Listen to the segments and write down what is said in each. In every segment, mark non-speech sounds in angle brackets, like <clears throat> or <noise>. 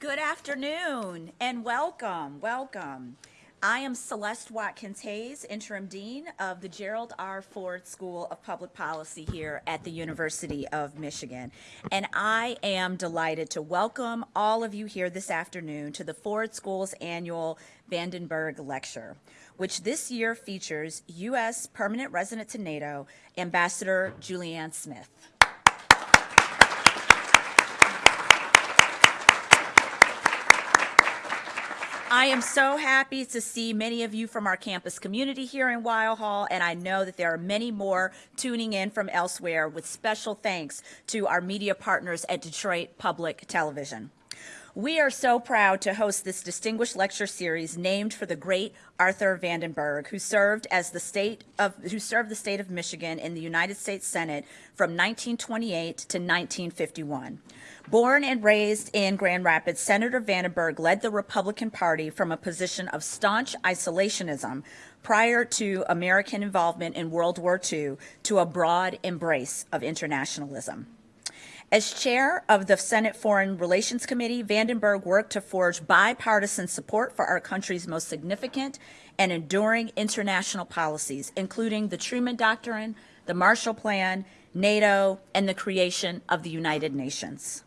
Good afternoon and welcome, welcome. I am Celeste Watkins Hayes, Interim Dean of the Gerald R. Ford School of Public Policy here at the University of Michigan. And I am delighted to welcome all of you here this afternoon to the Ford School's annual Vandenberg Lecture, which this year features U.S. Permanent Resident to NATO, Ambassador Julianne Smith. I am so happy to see many of you from our campus community here in Weill Hall, and I know that there are many more tuning in from elsewhere with special thanks to our media partners at Detroit Public Television. We are so proud to host this distinguished lecture series named for the great Arthur Vandenberg, who served as the state of who served the state of Michigan in the United States Senate from 1928 to 1951. Born and raised in Grand Rapids, Senator Vandenberg led the Republican Party from a position of staunch isolationism prior to American involvement in World War II to a broad embrace of internationalism. As chair of the Senate Foreign Relations Committee, Vandenberg worked to forge bipartisan support for our country's most significant and enduring international policies, including the Truman Doctrine, the Marshall Plan, NATO, and the creation of the United Nations.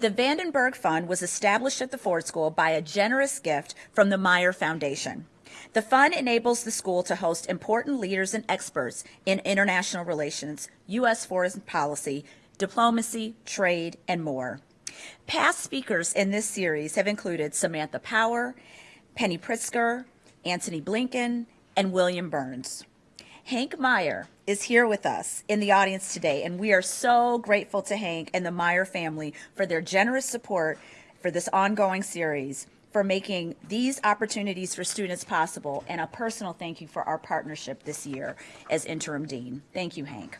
The Vandenberg Fund was established at the Ford School by a generous gift from the Meijer Foundation. The fund enables the school to host important leaders and experts in international relations, U.S. foreign policy, diplomacy, trade, and more. Past speakers in this series have included Samantha Power, Penny Pritzker, Antony Blinken, and William Burns. Hank Meijer is here with us in the audience today, and we are so grateful to Hank and the Meijer family for their generous support for this ongoing series, for making these opportunities for students possible, and a personal thank you for our partnership this year as interim dean. Thank you, Hank.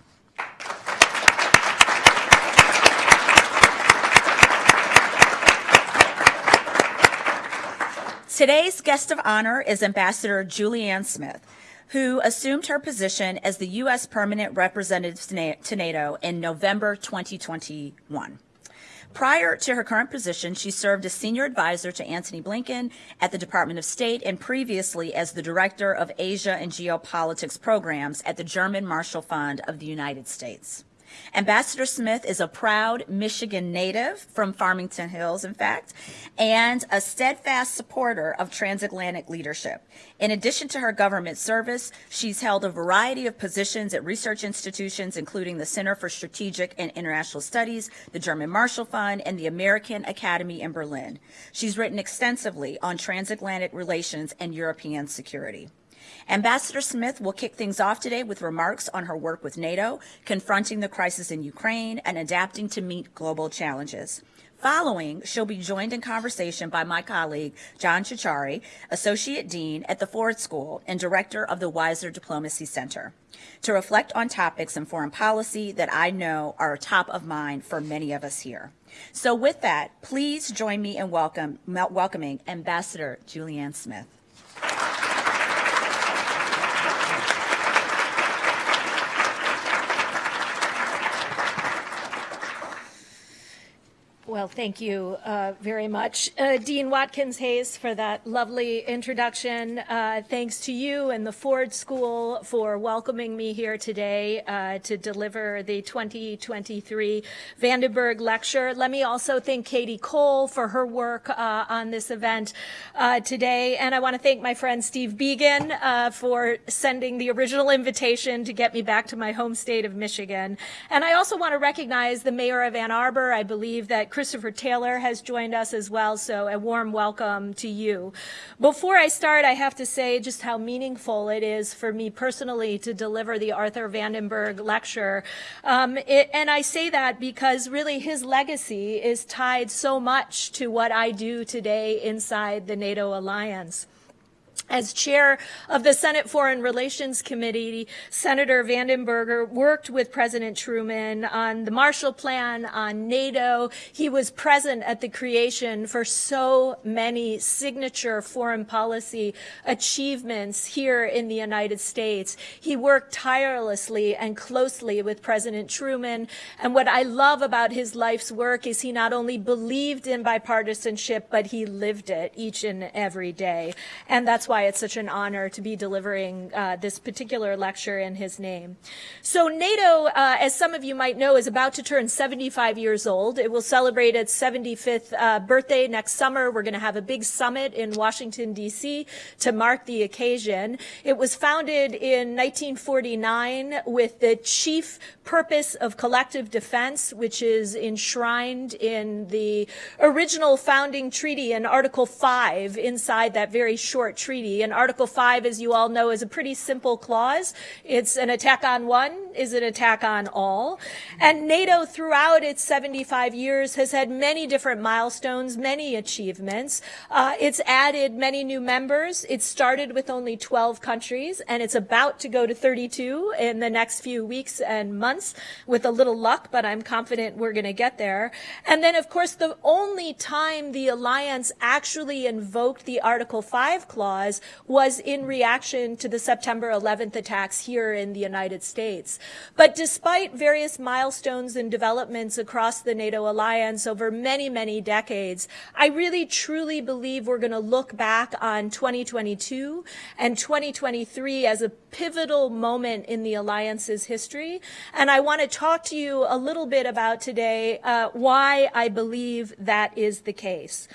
Today's guest of honor is Ambassador Julianne Smith, who assumed her position as the U.S. Permanent Representative to NATO in November 2021. Prior to her current position, she served as senior advisor to Antony Blinken at the Department of State and previously as the director of Asia and geopolitics programs at the German Marshall Fund of the United States. Ambassador Smith is a proud Michigan native from Farmington Hills, in fact, and a steadfast supporter of transatlantic leadership. In addition to her government service, she's held a variety of positions at research institutions, including the Center for Strategic and International Studies, the German Marshall Fund, and the American Academy in Berlin. She's written extensively on transatlantic relations and European security. Ambassador Smith will kick things off today with remarks on her work with NATO, confronting the crisis in Ukraine, and adapting to meet global challenges. Following, she'll be joined in conversation by my colleague, John Ciorciari, Associate Dean at the Ford School and Director of the Weiser Diplomacy Center, to reflect on topics in foreign policy that I know are top of mind for many of us here. So with that, please join me in welcome, welcoming Ambassador Julianne Smith. Well, thank you uh, very much, uh, Dean Watkins Hayes, for that lovely introduction. Uh, thanks to you and the Ford School for welcoming me here today uh, to deliver the 2023 Vandenberg Lecture. Let me also thank Katie Cole for her work uh, on this event uh, today. And I want to thank my friend Steve Began for sending the original invitation to get me back to my home state of Michigan. And I also want to recognize the mayor of Ann Arbor. I believe that Christopher Taylor has joined us as well, so a warm welcome to you. Before I start, I have to say just how meaningful it is for me personally to deliver the Arthur Vandenberg lecture. Um, it, and I say that because really his legacy is tied so much to what I do today inside the NATO alliance. As chair of the Senate Foreign Relations Committee, Senator Vandenberger worked with President Truman on the Marshall Plan, on NATO. He was present at the creation for so many signature foreign policy achievements here in the United States. He worked tirelessly and closely with President Truman. And what I love about his life's work is he not only believed in bipartisanship, but he lived it each and every day. And that's why it's such an honor to be delivering uh, this particular lecture in his name. So NATO, uh, as some of you might know, is about to turn 75 years old. It will celebrate its 75th uh, birthday next summer. We're going to have a big summit in Washington, D.C. to mark the occasion. It was founded in 1949 with the chief purpose of collective defense, which is enshrined in the original founding treaty in Article 5 inside that very short treaty and Article 5, as you all know, is a pretty simple clause. It's an attack on one is an attack on all. And NATO, throughout its 75 years, has had many different milestones, many achievements. Uh, it's added many new members. It started with only 12 countries, and it's about to go to 32 in the next few weeks and months with a little luck, but I'm confident we're going to get there. And then, of course, the only time the alliance actually invoked the Article 5 clause was in reaction to the September 11th attacks here in the United States. But despite various milestones and developments across the NATO alliance over many, many decades, I really truly believe we're going to look back on 2022 and 2023 as a pivotal moment in the alliance's history. And I want to talk to you a little bit about today uh, why I believe that is the case.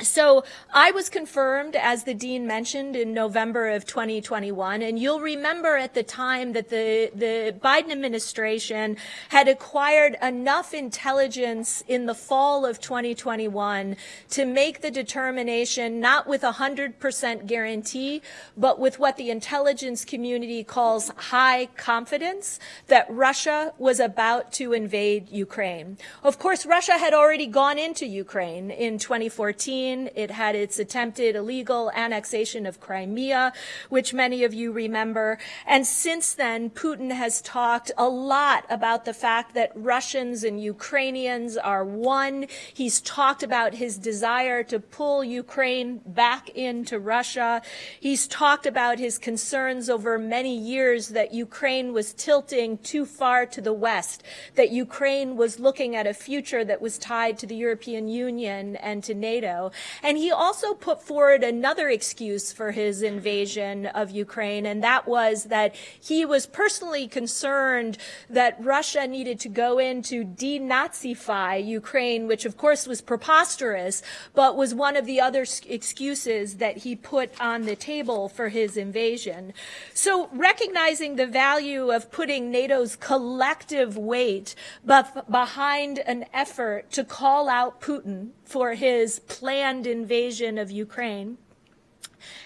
So I was confirmed, as the dean mentioned, in November of 2021. And you'll remember at the time that the, the Biden administration had acquired enough intelligence in the fall of 2021 to make the determination, not with a 100% guarantee, but with what the intelligence community calls high confidence, that Russia was about to invade Ukraine. Of course, Russia had already gone into Ukraine in 2014 it had its attempted illegal annexation of Crimea, which many of you remember. And since then, Putin has talked a lot about the fact that Russians and Ukrainians are one. He's talked about his desire to pull Ukraine back into Russia. He's talked about his concerns over many years that Ukraine was tilting too far to the west, that Ukraine was looking at a future that was tied to the European Union and to NATO. And he also put forward another excuse for his invasion of Ukraine, and that was that he was personally concerned that Russia needed to go in to denazify Ukraine, which of course was preposterous, but was one of the other excuses that he put on the table for his invasion. So recognizing the value of putting NATO's collective weight behind an effort to call out Putin for his planned invasion of Ukraine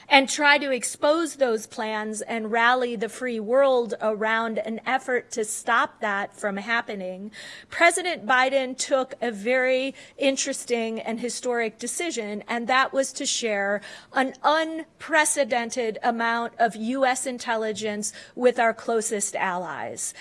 and try to expose those plans and rally the free world around an effort to stop that from happening, President Biden took a very interesting and historic decision, and that was to share an unprecedented amount of U.S. intelligence with our closest allies.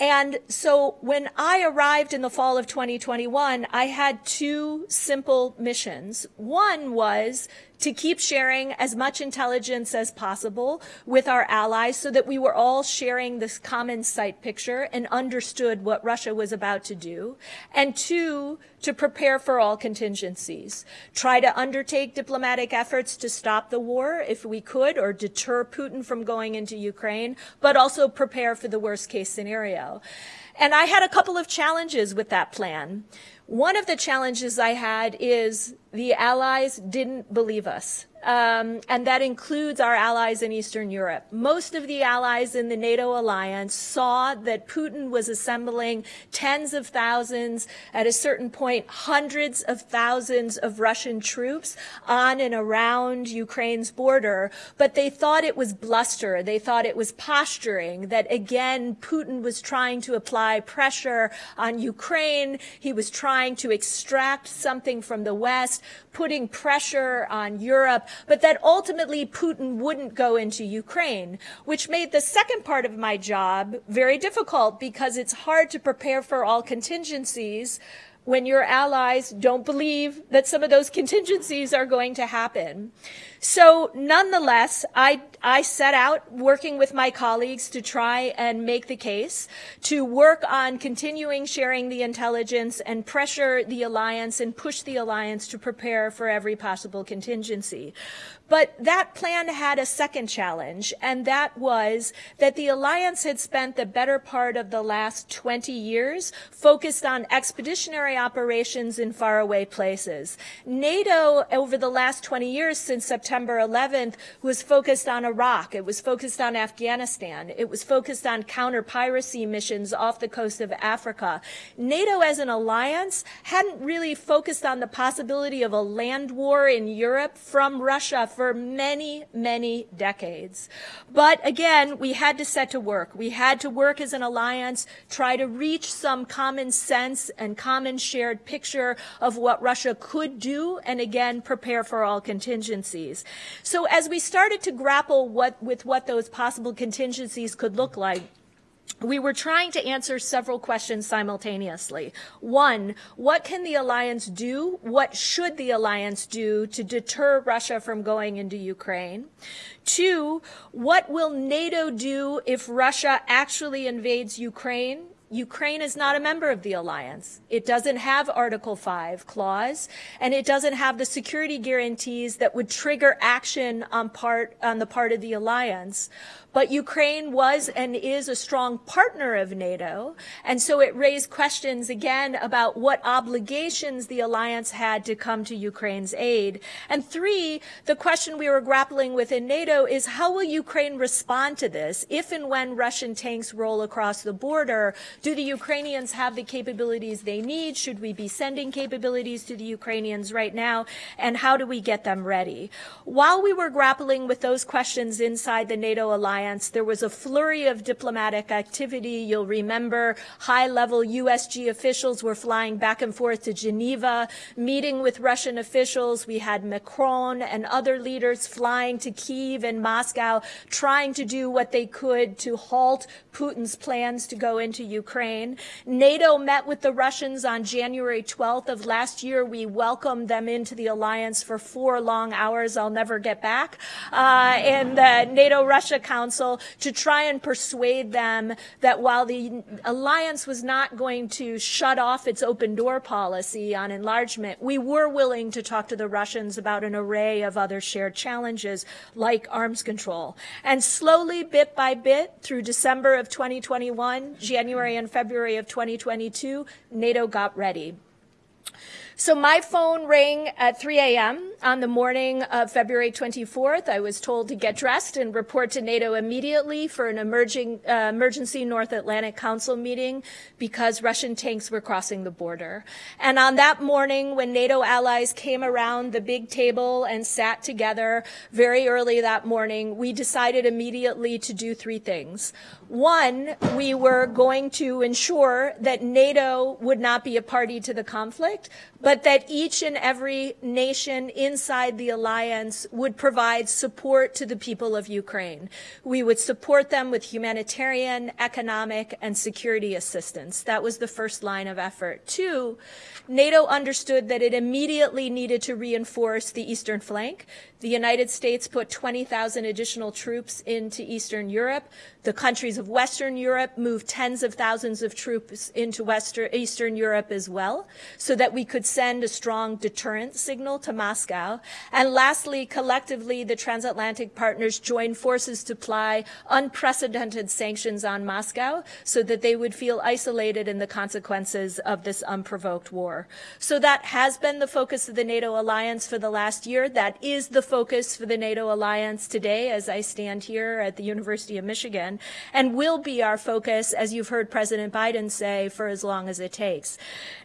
And so when I arrived in the fall of 2021, I had two simple missions. One was to keep sharing as much intelligence as possible with our allies so that we were all sharing this common sight picture and understood what Russia was about to do. And two, to prepare for all contingencies. Try to undertake diplomatic efforts to stop the war if we could or deter Putin from going into Ukraine, but also prepare for the worst case scenario. And I had a couple of challenges with that plan. One of the challenges I had is the Allies didn't believe us. Um, and that includes our allies in Eastern Europe. Most of the allies in the NATO alliance saw that Putin was assembling tens of thousands at a certain point hundreds of thousands of Russian troops on and around Ukraine's border, but they thought it was bluster. They thought it was posturing, that again, Putin was trying to apply pressure on Ukraine. He was trying to extract something from the West, putting pressure on Europe, but that ultimately Putin wouldn't go into Ukraine, which made the second part of my job very difficult because it's hard to prepare for all contingencies when your allies don't believe that some of those contingencies are going to happen. So nonetheless, I, I set out working with my colleagues to try and make the case, to work on continuing sharing the intelligence and pressure the alliance and push the alliance to prepare for every possible contingency. But that plan had a second challenge, and that was that the alliance had spent the better part of the last 20 years focused on expeditionary operations in faraway places. NATO, over the last 20 years since September 11th, was focused on Iraq. It was focused on Afghanistan. It was focused on counter-piracy missions off the coast of Africa. NATO as an alliance hadn't really focused on the possibility of a land war in Europe from Russia for many, many decades. But again, we had to set to work. We had to work as an alliance, try to reach some common sense and common shared picture of what Russia could do, and again, prepare for all contingencies. So as we started to grapple what, with what those possible contingencies could look like, we were trying to answer several questions simultaneously. One, what can the alliance do? What should the alliance do to deter Russia from going into Ukraine? Two, what will NATO do if Russia actually invades Ukraine? Ukraine is not a member of the alliance. It doesn't have Article 5 clause, and it doesn't have the security guarantees that would trigger action on part on the part of the alliance. But Ukraine was and is a strong partner of NATO, and so it raised questions again about what obligations the alliance had to come to Ukraine's aid. And three, the question we were grappling with in NATO is how will Ukraine respond to this if and when Russian tanks roll across the border? Do the Ukrainians have the capabilities they need? Should we be sending capabilities to the Ukrainians right now? And how do we get them ready? While we were grappling with those questions inside the NATO alliance, alliance, there was a flurry of diplomatic activity. You'll remember high-level USG officials were flying back and forth to Geneva, meeting with Russian officials. We had Macron and other leaders flying to Kiev and Moscow, trying to do what they could to halt Putin's plans to go into Ukraine. NATO met with the Russians on January 12th of last year. We welcomed them into the alliance for four long hours I'll never get back. Uh, in the NATO-Russia Council to try and persuade them that while the alliance was not going to shut off its open door policy on enlargement, we were willing to talk to the Russians about an array of other shared challenges like arms control. And slowly, bit by bit, through December of 2021, January and February of 2022, NATO got ready. So my phone rang at 3 a.m. on the morning of February 24th. I was told to get dressed and report to NATO immediately for an emerging, uh, emergency North Atlantic Council meeting because Russian tanks were crossing the border. And on that morning, when NATO allies came around the big table and sat together very early that morning, we decided immediately to do three things. One, we were going to ensure that NATO would not be a party to the conflict, but that each and every nation inside the alliance would provide support to the people of Ukraine. We would support them with humanitarian, economic, and security assistance. That was the first line of effort. Two, NATO understood that it immediately needed to reinforce the eastern flank. The United States put 20,000 additional troops into Eastern Europe. The countries of Western Europe moved tens of thousands of troops into Western, Eastern Europe as well, so that we could send a strong deterrent signal to Moscow. And lastly, collectively, the transatlantic partners joined forces to apply unprecedented sanctions on Moscow so that they would feel isolated in the consequences of this unprovoked war. So that has been the focus of the NATO alliance for the last year. That is the focus for the NATO alliance today as I stand here at the University of Michigan and will be our focus, as you've heard President Biden say, for as long as it takes.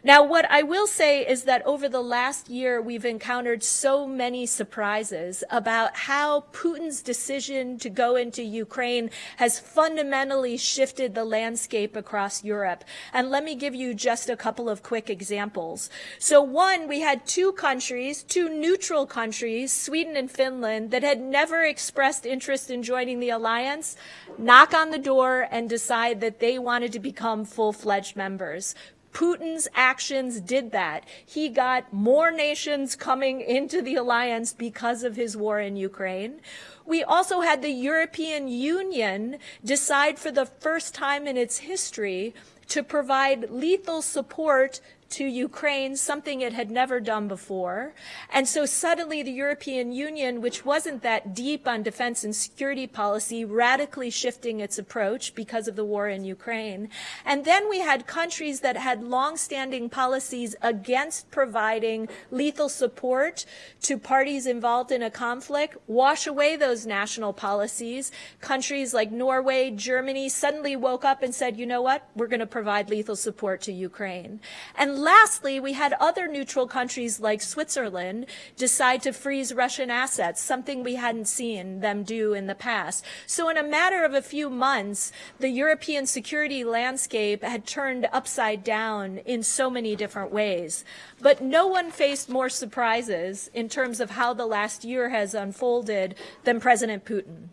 Now, what I will say is that over the last year, we've encountered so many surprises about how Putin's decision to go into Ukraine has fundamentally shifted the landscape across Europe. And let me give you just a couple of quick examples. So one, we had two countries, two neutral countries, Sweden and Finland, that had never expressed interest in joining the alliance, knock on the door and decide that they wanted to become full-fledged members. Putin's actions did that. He got more nations coming into the alliance because of his war in Ukraine. We also had the European Union decide for the first time in its history to provide lethal support to Ukraine, something it had never done before. And so suddenly the European Union, which wasn't that deep on defense and security policy, radically shifting its approach because of the war in Ukraine. And then we had countries that had longstanding policies against providing lethal support to parties involved in a conflict, wash away those national policies. Countries like Norway, Germany suddenly woke up and said, you know what, we're going to provide lethal support to Ukraine. And lastly, we had other neutral countries like Switzerland decide to freeze Russian assets, something we hadn't seen them do in the past. So in a matter of a few months, the European security landscape had turned upside down in so many different ways. But no one faced more surprises in terms of how the last year has unfolded than President Putin.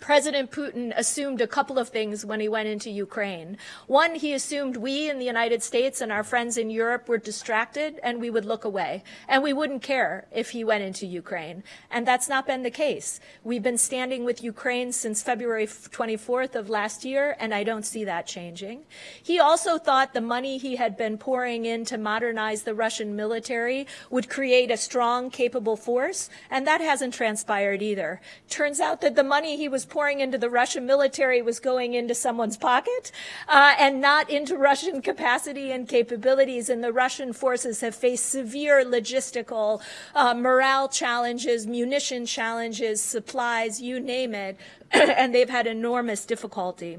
President Putin assumed a couple of things when he went into Ukraine. One, he assumed we in the United States and our friends in Europe were distracted and we would look away and we wouldn't care if he went into Ukraine. And that's not been the case. We've been standing with Ukraine since February 24th of last year and I don't see that changing. He also thought the money he had been pouring in to modernize the Russian military would create a strong, capable force and that hasn't transpired either. Turns out that the money he was pouring into the Russian military was going into someone's pocket uh, and not into Russian capacity and capabilities. And the Russian forces have faced severe logistical uh, morale challenges, munition challenges, supplies, you name it, <clears throat> and they've had enormous difficulty.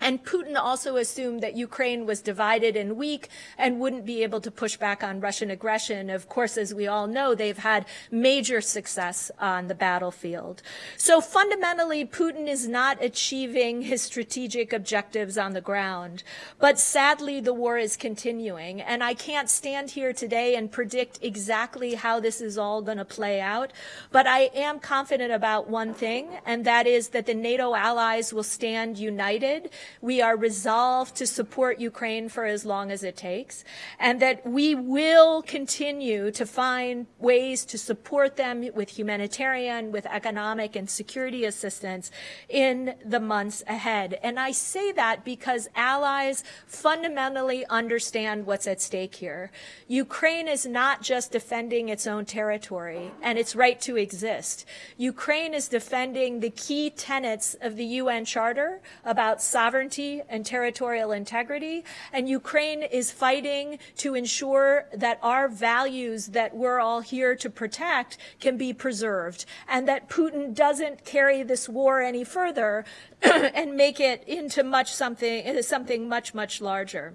And Putin also assumed that Ukraine was divided and weak and wouldn't be able to push back on Russian aggression. Of course, as we all know, they've had major success on the battlefield. So fundamentally, Putin is not achieving his strategic objectives on the ground. But sadly, the war is continuing. And I can't stand here today and predict exactly how this is all going to play out. But I am confident about one thing, and that is that the NATO allies will stand united we are resolved to support Ukraine for as long as it takes, and that we will continue to find ways to support them with humanitarian, with economic and security assistance in the months ahead. And I say that because allies fundamentally understand what's at stake here. Ukraine is not just defending its own territory and its right to exist. Ukraine is defending the key tenets of the UN Charter about sovereignty sovereignty and territorial integrity. And Ukraine is fighting to ensure that our values that we're all here to protect can be preserved and that Putin doesn't carry this war any further <clears throat> and make it into much something, something much, much larger.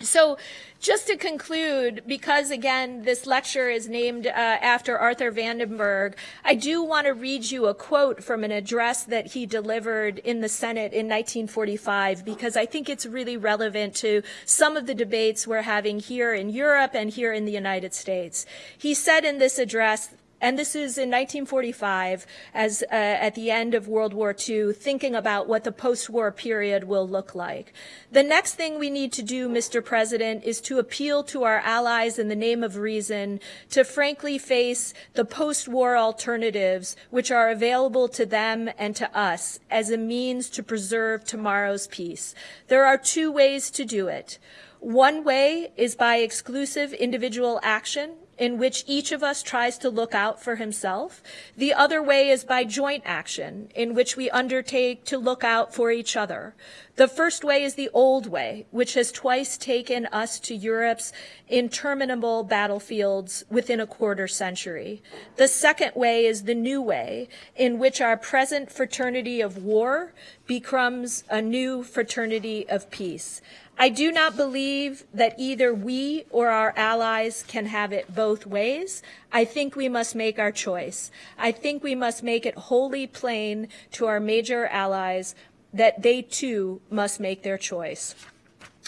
So just to conclude, because again, this lecture is named uh, after Arthur Vandenberg, I do want to read you a quote from an address that he delivered in the Senate in 1945, because I think it's really relevant to some of the debates we're having here in Europe and here in the United States. He said in this address, and this is in 1945, as uh, at the end of World War II, thinking about what the post-war period will look like. The next thing we need to do, Mr. President, is to appeal to our allies in the name of reason to frankly face the post-war alternatives which are available to them and to us as a means to preserve tomorrow's peace. There are two ways to do it. One way is by exclusive individual action in which each of us tries to look out for himself. The other way is by joint action, in which we undertake to look out for each other. The first way is the old way, which has twice taken us to Europe's interminable battlefields within a quarter century. The second way is the new way, in which our present fraternity of war becomes a new fraternity of peace. I do not believe that either we or our allies can have it both ways. I think we must make our choice. I think we must make it wholly plain to our major allies that they too must make their choice.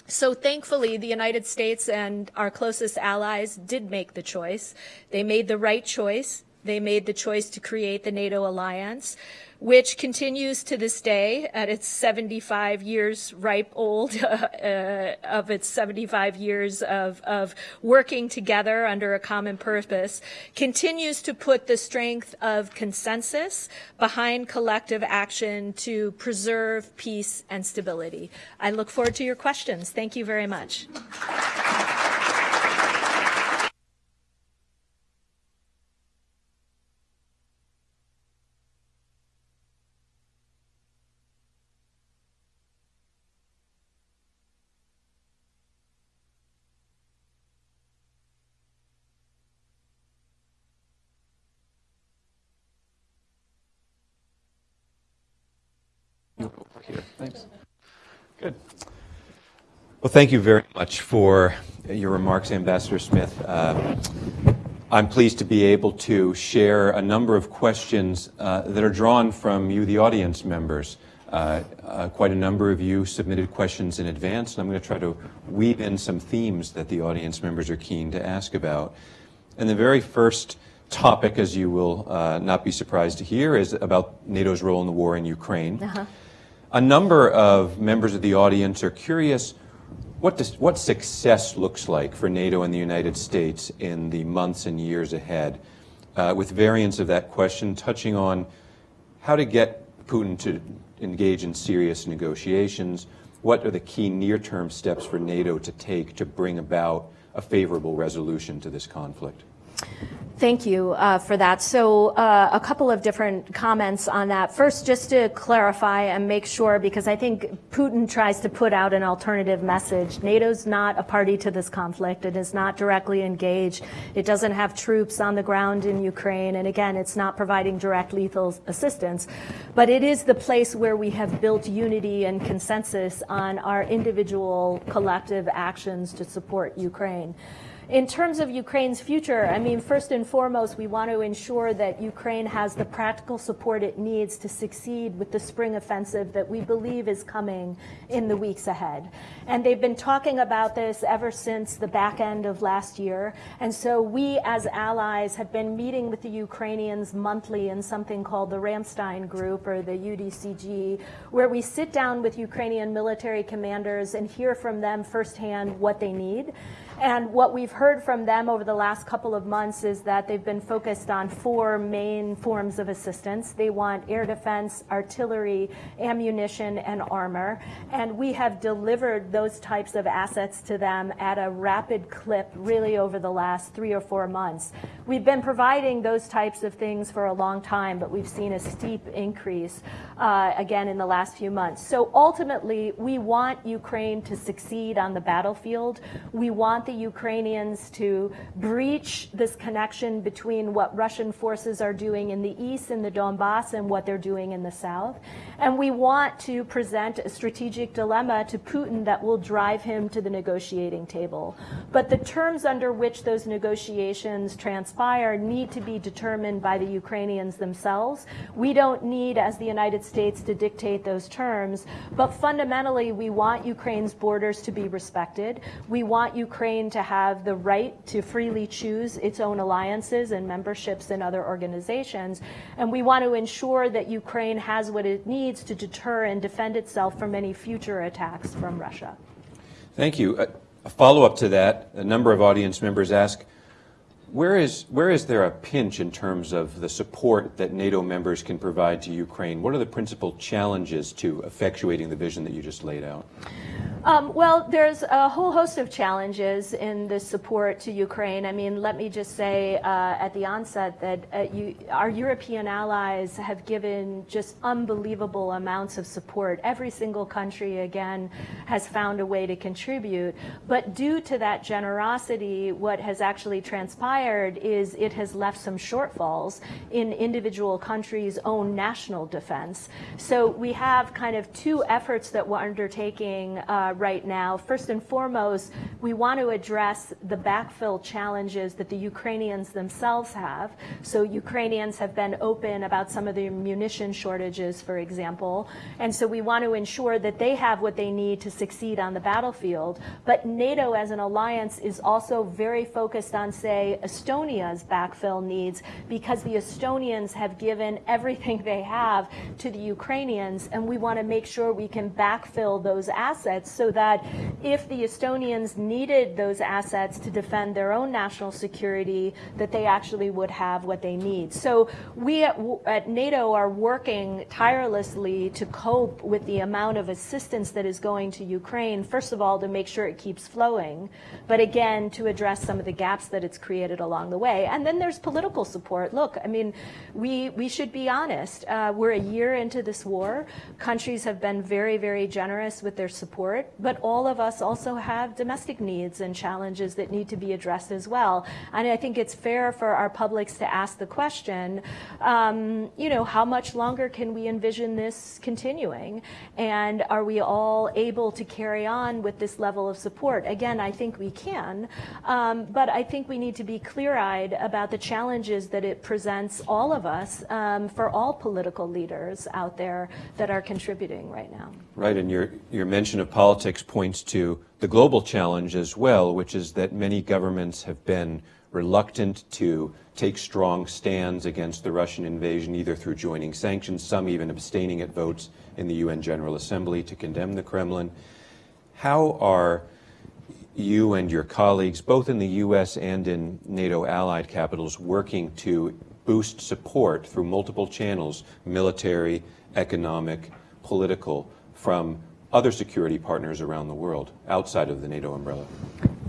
So thankfully, the United States and our closest allies did make the choice. They made the right choice. They made the choice to create the NATO alliance, which continues to this day at its 75 years ripe old <laughs> uh, of its 75 years of, of working together under a common purpose, continues to put the strength of consensus behind collective action to preserve peace and stability. I look forward to your questions. Thank you very much. Well, thank you very much for your remarks, Ambassador Smith. Uh, I'm pleased to be able to share a number of questions uh, that are drawn from you, the audience members. Uh, uh quite a number of you submitted questions in advance, and I'm going to try to weave in some themes that the audience members are keen to ask about. And the very first topic, as you will uh, not be surprised to hear, is about NATO's role in the war in Ukraine. -huh. A number of members of the audience are curious what, does, what success looks like for NATO and the United States in the months and years ahead, uh, with variants of that question touching on how to get Putin to engage in serious negotiations, what are the key near-term steps for NATO to take to bring about a favorable resolution to this conflict? Thank you uh, for that. So uh, a couple of different comments on that. First, just to clarify and make sure, because I think Putin tries to put out an alternative message. NATO's not a party to this conflict. It is not directly engaged. It doesn't have troops on the ground in Ukraine. And again, it's not providing direct lethal assistance. But it is the place where we have built unity and consensus on our individual collective actions to support Ukraine. In terms of Ukraine's future, I mean, first and foremost, we want to ensure that Ukraine has the practical support it needs to succeed with the spring offensive that we believe is coming in the weeks ahead. And they've been talking about this ever since the back end of last year. And so we, as allies, have been meeting with the Ukrainians monthly in something called the Ramstein Group or the UDCG, where we sit down with Ukrainian military commanders and hear from them firsthand what they need. And what we've heard from them over the last couple of months is that they've been focused on four main forms of assistance. They want air defense, artillery, ammunition, and armor. And we have delivered those types of assets to them at a rapid clip really over the last three or four months. We've been providing those types of things for a long time, but we've seen a steep increase uh, again in the last few months. So ultimately, we want Ukraine to succeed on the battlefield. We want the Ukrainians to breach this connection between what Russian forces are doing in the east in the Donbass and what they're doing in the south. And we want to present a strategic dilemma to Putin that will drive him to the negotiating table. But the terms under which those negotiations transpire need to be determined by the Ukrainians themselves. We don't need, as the United States, to dictate those terms. But fundamentally, we want Ukraine's borders to be respected. We want Ukraine to have the right to freely choose its own alliances and memberships in other organizations. And we want to ensure that Ukraine has what it needs to deter and defend itself from any future attacks from Russia. Thank you. A follow-up to that, a number of audience members ask, where is, where is there a pinch in terms of the support that NATO members can provide to Ukraine? What are the principal challenges to effectuating the vision that you just laid out? Um, well, there's a whole host of challenges in the support to Ukraine. I mean, let me just say uh, at the onset that uh, you, our European allies have given just unbelievable amounts of support. Every single country, again, has found a way to contribute. But due to that generosity, what has actually transpired is it has left some shortfalls in individual countries' own national defense. So we have kind of two efforts that we're undertaking. Uh, right now. First and foremost, we want to address the backfill challenges that the Ukrainians themselves have. So Ukrainians have been open about some of the munition shortages, for example. And so we want to ensure that they have what they need to succeed on the battlefield. But NATO as an alliance is also very focused on, say, Estonia's backfill needs because the Estonians have given everything <laughs> they have to the Ukrainians, and we want to make sure we can backfill those assets so that if the Estonians needed those assets to defend their own national security, that they actually would have what they need. So we at, at NATO are working tirelessly to cope with the amount of assistance that is going to Ukraine, first of all, to make sure it keeps flowing, but again, to address some of the gaps that it's created along the way. And then there's political support. Look, I mean, we, we should be honest. Uh, we're a year into this war. Countries have been very, very generous with their support but all of us also have domestic needs and challenges that need to be addressed as well. And I think it's fair for our publics to ask the question, um, you know, how much longer can we envision this continuing? And are we all able to carry on with this level of support? Again, I think we can, um, but I think we need to be clear-eyed about the challenges that it presents all of us um, for all political leaders out there that are contributing right now. Right, and your, your mention of politics politics points to the global challenge as well, which is that many governments have been reluctant to take strong stands against the Russian invasion, either through joining sanctions, some even abstaining at votes in the UN General Assembly to condemn the Kremlin. How are you and your colleagues, both in the U.S. and in NATO allied capitals, working to boost support through multiple channels, military, economic, political, from other security partners around the world outside of the NATO umbrella?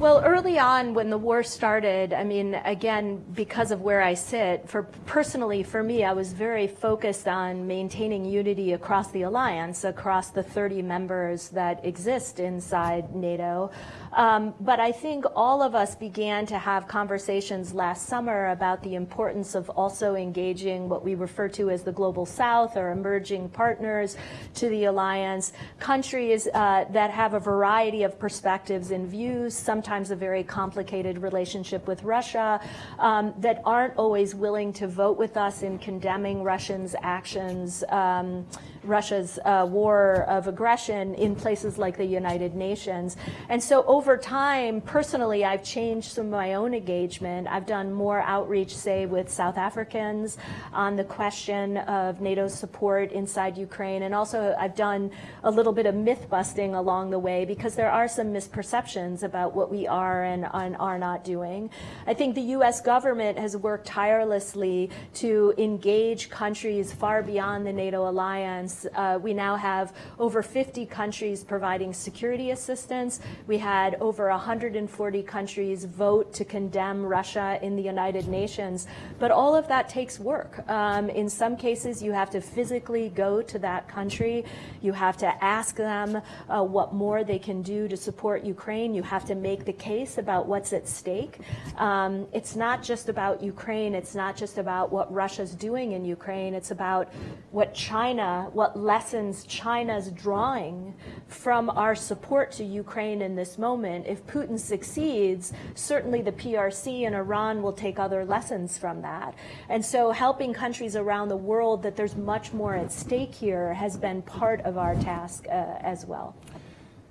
Well, early on when the war started, I mean, again, because of where I sit, for personally for me, I was very focused on maintaining unity across the alliance, across the 30 members that exist inside NATO. Um, but I think all of us began to have conversations last summer about the importance of also engaging what we refer to as the global south or emerging partners to the alliance, countries uh, that have a variety of perspectives and views, sometimes a very complicated relationship with Russia, um, that aren't always willing to vote with us in condemning Russians' actions. Um, Russia's uh, war of aggression in places like the United Nations. And so over time, personally, I've changed some of my own engagement. I've done more outreach, say, with South Africans on the question of NATO support inside Ukraine. And also I've done a little bit of myth busting along the way because there are some misperceptions about what we are and, and are not doing. I think the U.S. government has worked tirelessly to engage countries far beyond the NATO alliance uh, we now have over 50 countries providing security assistance. We had over 140 countries vote to condemn Russia in the United Nations. But all of that takes work. Um, in some cases, you have to physically go to that country. You have to ask them uh, what more they can do to support Ukraine. You have to make the case about what's at stake. Um, it's not just about Ukraine. It's not just about what Russia's doing in Ukraine. It's about what China, what lessons China's drawing from our support to Ukraine in this moment. If Putin succeeds, certainly the PRC and Iran will take other lessons from that. And so helping countries around the world that there's much more at stake here has been part of our task uh, as well.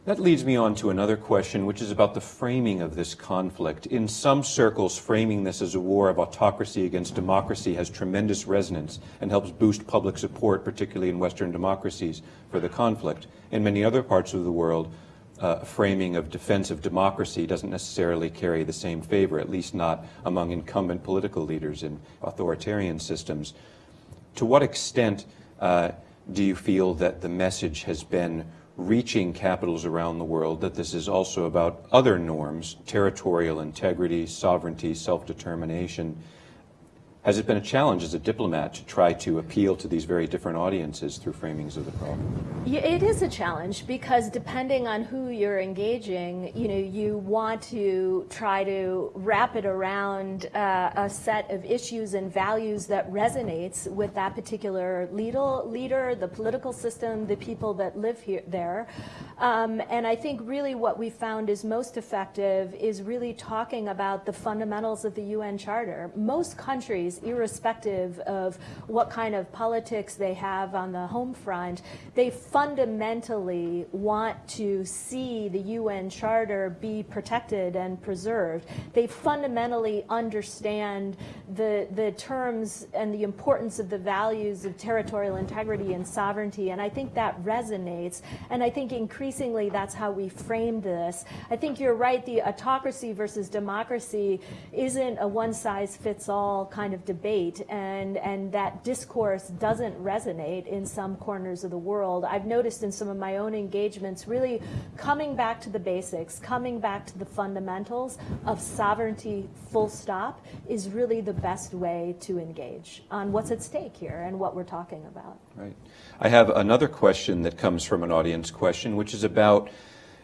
That leads me on to another question, which is about the framing of this conflict. In some circles, framing this as a war of autocracy against democracy has tremendous resonance and helps boost public support, particularly in Western democracies, for the conflict. In many other parts of the world, uh, framing of defense of democracy doesn't necessarily carry the same favor, at least not among incumbent political leaders in authoritarian systems. To what extent uh, do you feel that the message has been reaching capitals around the world, that this is also about other norms, territorial integrity, sovereignty, self-determination. Has it been a challenge as a diplomat to try to appeal to these very different audiences through framings of the problem? Yeah, it is a challenge because depending on who you're engaging, you know, you want to try to wrap it around uh, a set of issues and values that resonates with that particular leader, leader, the political system, the people that live here there. Um, and I think really what we found is most effective is really talking about the fundamentals of the UN Charter. Most countries, irrespective of what kind of politics they have on the home front, they fundamentally want to see the UN Charter be protected and preserved. They fundamentally understand the, the terms and the importance of the values of territorial integrity and sovereignty. And I think that resonates. And I think increasingly increasingly that's how we frame this. I think you're right, the autocracy versus democracy isn't a one-size-fits-all kind of debate, and, and that discourse doesn't resonate in some corners of the world. I've noticed in some of my own engagements really coming back to the basics, coming back to the fundamentals of sovereignty full stop is really the best way to engage on what's at stake here and what we're talking about. Right. I have another question that comes from an audience question, which is about,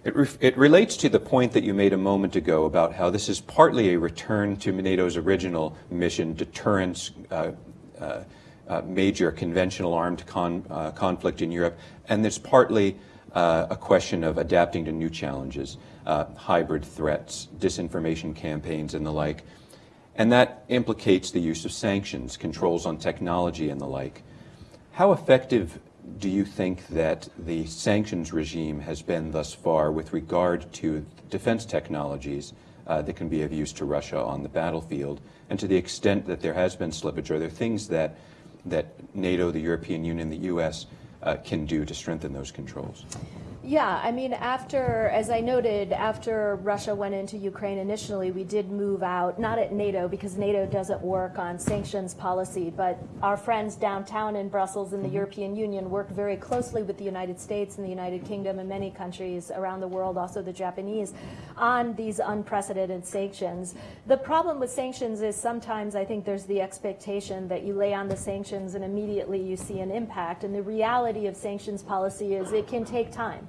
it, re it relates to the point that you made a moment ago about how this is partly a return to NATO's original mission, deterrence, uh, uh, uh, major conventional armed con uh, conflict in Europe, and it's partly uh, a question of adapting to new challenges, uh, hybrid threats, disinformation campaigns, and the like. And that implicates the use of sanctions, controls on technology, and the like. How effective do you think that the sanctions regime has been thus far with regard to defense technologies uh, that can be of use to Russia on the battlefield? And to the extent that there has been slippage, are there things that, that NATO, the European Union, the U.S. Uh, can do to strengthen those controls? Yeah, I mean, after, as I noted, after Russia went into Ukraine initially, we did move out, not at NATO, because NATO doesn't work on sanctions policy, but our friends downtown in Brussels in the mm-hmm. European Union work very closely with the United States and the United Kingdom and many countries around the world, also the Japanese, on these unprecedented sanctions. The problem with sanctions is sometimes I think there's the expectation that you lay on the sanctions and immediately you see an impact. And the reality of sanctions policy is it can take time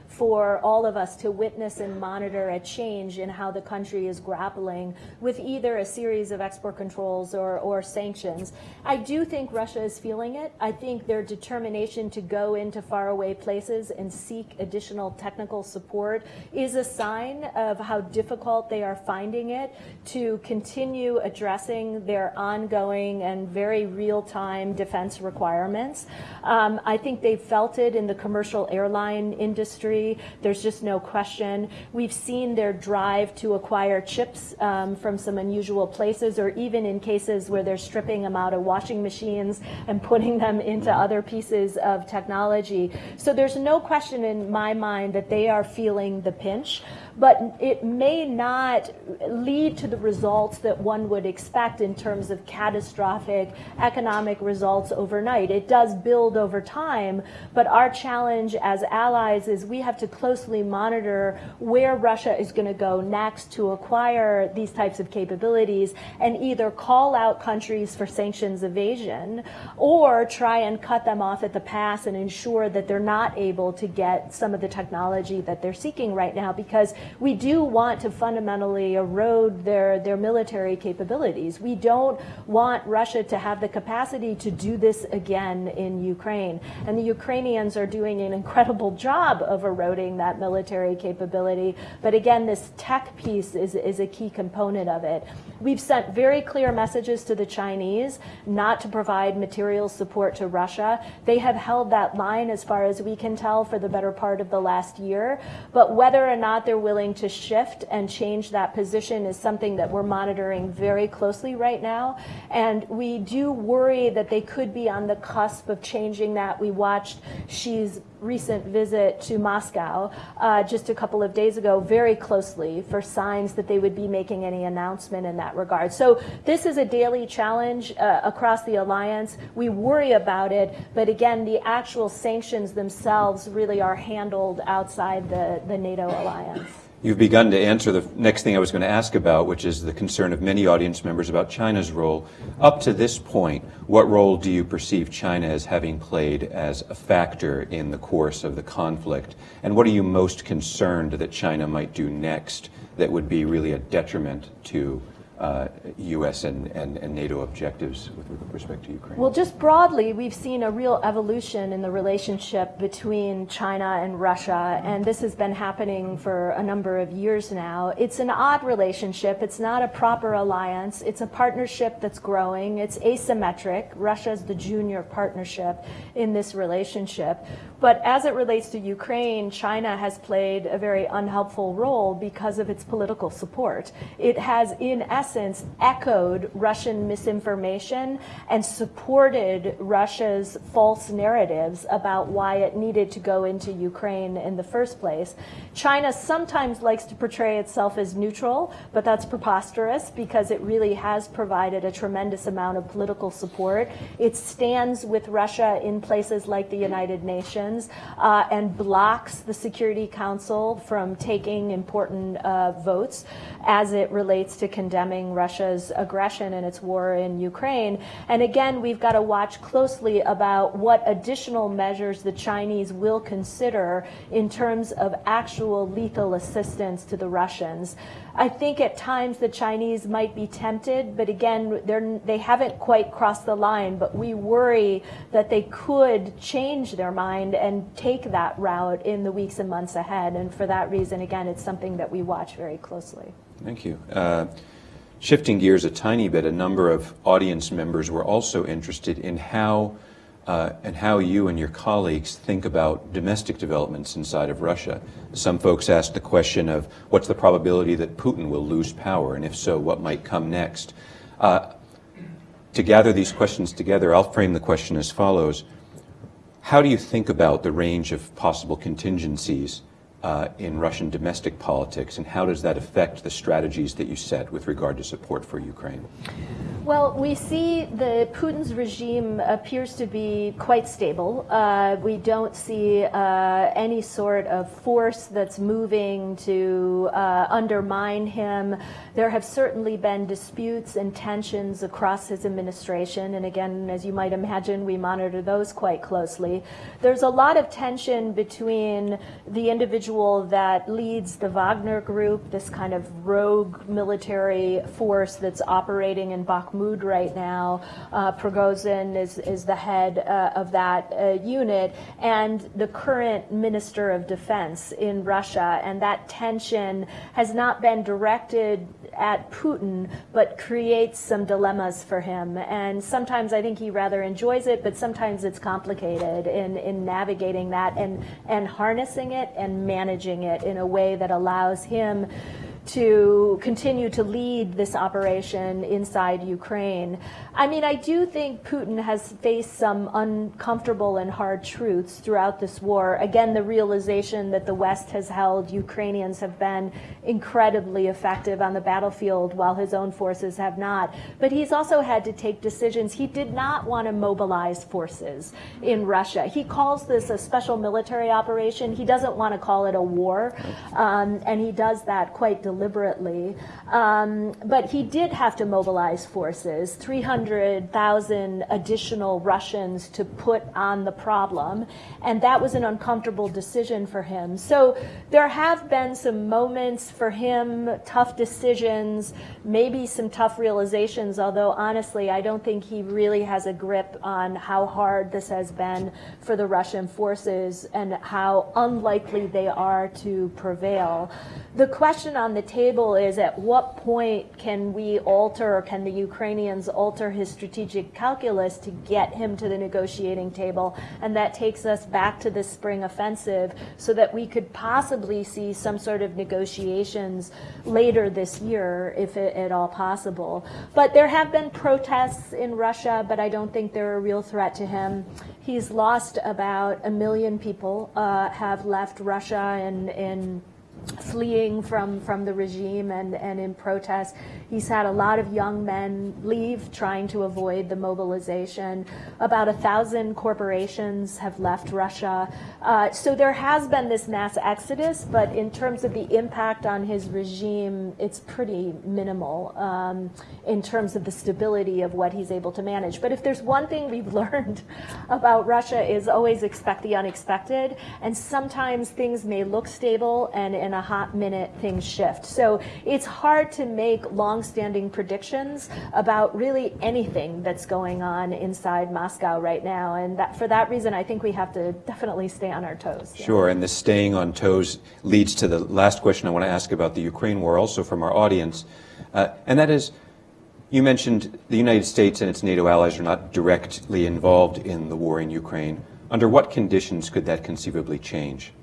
for all of us to witness and monitor a change in how the country is grappling with either a series of export controls or, or sanctions. I do think Russia is feeling it. I think their determination to go into faraway places and seek additional technical support is a sign of how difficult they are finding it to continue addressing their ongoing and very real-time defense requirements. Um, I think they've felt it in the commercial airline industry there's just no question. We've seen their drive to acquire chips um, from some unusual places, or even in cases where they're stripping them out of washing machines and putting them into other pieces of technology. So there's no question in my mind that they are feeling the pinch but it may not lead to the results that one would expect in terms of catastrophic economic results overnight. It does build over time, but our challenge as allies is we have to closely monitor where Russia is going to go next to acquire these types of capabilities and either call out countries for sanctions evasion or try and cut them off at the pass and ensure that they're not able to get some of the technology that they're seeking right now because we do want to fundamentally erode their, their military capabilities. We don't want Russia to have the capacity to do this again in Ukraine. And the Ukrainians are doing an incredible job of eroding that military capability. But again, this tech piece is, is a key component of it. We've sent very clear messages to the Chinese not to provide material support to Russia. They have held that line as far as we can tell for the better part of the last year. But whether or not they're willing to shift and change that position is something that we're monitoring very closely right now. And we do worry that they could be on the cusp of changing that. We watched Xi's recent visit to Moscow uh, just a couple of days ago very closely for signs that they would be making any announcement in that regard. So this is a daily challenge uh, across the alliance. We worry about it, but again, the actual sanctions themselves really are handled outside the, the NATO alliance. You've begun to answer the next thing I was going to ask about, which is the concern of many audience members about China's role. Up to this point, what role do you perceive China as having played as a factor in the course of the conflict? And what are you most concerned that China might do next that would be really a detriment to uh, U.S. And, and, and, NATO objectives with respect to Ukraine? Well, just broadly, we've seen a real evolution in the relationship between China and Russia, and this has been happening for a number of years now. It's an odd relationship. It's not a proper alliance. It's a partnership that's growing. It's asymmetric. Russia's the junior partnership in this relationship. But as it relates to Ukraine, China has played a very unhelpful role because of its political support. It has, in essence, echoed Russian misinformation and supported Russia's false narratives about why it needed to go into Ukraine in the first place. China sometimes likes to portray itself as neutral, but that's preposterous because it really has provided a tremendous amount of political support. It stands with Russia in places like the United Nations uh, and blocks the Security Council from taking important uh, votes as it relates to condemning Russia's aggression and its war in Ukraine. And again, we've got to watch closely about what additional measures the Chinese will consider in terms of actual lethal assistance to the Russians. I think at times the Chinese might be tempted, but again, they haven't quite crossed the line. But we worry that they could change their mind and take that route in the weeks and months ahead. And for that reason, again, it's something that we watch very closely. Thank you. Uh, shifting gears a tiny bit, a number of audience members were also interested in how uh, and how you and your colleagues think about domestic developments inside of Russia. Some folks ask the question of what's the probability that Putin will lose power, and if so, what might come next? Uh, to gather these questions together, I'll frame the question as follows. How do you think about the range of possible contingencies uh, in Russian domestic politics, and how does that affect the strategies that you set with regard to support for Ukraine? Well, we see the Putin's regime appears to be quite stable. Uh, we don't see uh, any sort of force that's moving to uh, undermine him. There have certainly been disputes and tensions across his administration, and again, as you might imagine, we monitor those quite closely. There's a lot of tension between the individual that leads the Wagner Group, this kind of rogue military force that's operating in Bakhmut right now. Uh, Prigozhin is, is the head uh, of that uh, unit, and the current Minister of Defense in Russia. And that tension has not been directed at Putin, but creates some dilemmas for him. And sometimes I think he rather enjoys it, but sometimes it's complicated in, in navigating that and, and harnessing it and managing it in a way that allows him to continue to lead this operation inside Ukraine. I mean, I do think Putin has faced some uncomfortable and hard truths throughout this war. Again, the realization that the West has held Ukrainians have been incredibly effective on the battlefield while his own forces have not. But he's also had to take decisions. He did not want to mobilize forces in Russia. He calls this a special military operation. He doesn't want to call it a war. Um, and he does that quite deliberately. Um, but he did have to mobilize forces, 300,000 additional Russians to put on the problem. And that was an uncomfortable decision for him. So there have been some moments for him, tough decisions, maybe some tough realizations, although honestly, I don't think he really has a grip on how hard this has been for the Russian forces and how unlikely they are to prevail. The question on the the table is at what point can we alter, or can the Ukrainians alter his strategic calculus to get him to the negotiating table? And that takes us back to the spring offensive so that we could possibly see some sort of negotiations later this year, if it, at all possible. But there have been protests in Russia, but I don't think they're a real threat to him. He's lost about a million people, uh, have left Russia and, and fleeing from, from the regime and, and in protest. He's had a lot of young men leave trying to avoid the mobilization. About a thousand corporations have left Russia. Uh, so there has been this mass exodus, but in terms of the impact on his regime, it's pretty minimal um, in terms of the stability of what he's able to manage. But if there's one thing we've <laughs> learned about Russia is always expect the unexpected, and sometimes things may look stable and in a hot minute things shift. So it's hard to make long-standing predictions about really anything that's going on inside Moscow right now. And that, for that reason, I think we have to definitely stay on our toes. Sure, and the staying on toes leads to the last question I want to ask about the Ukraine war, also from our audience. Uh, and that is, you mentioned the United States and its NATO allies are not directly involved in the war in Ukraine. Under what conditions could that conceivably change?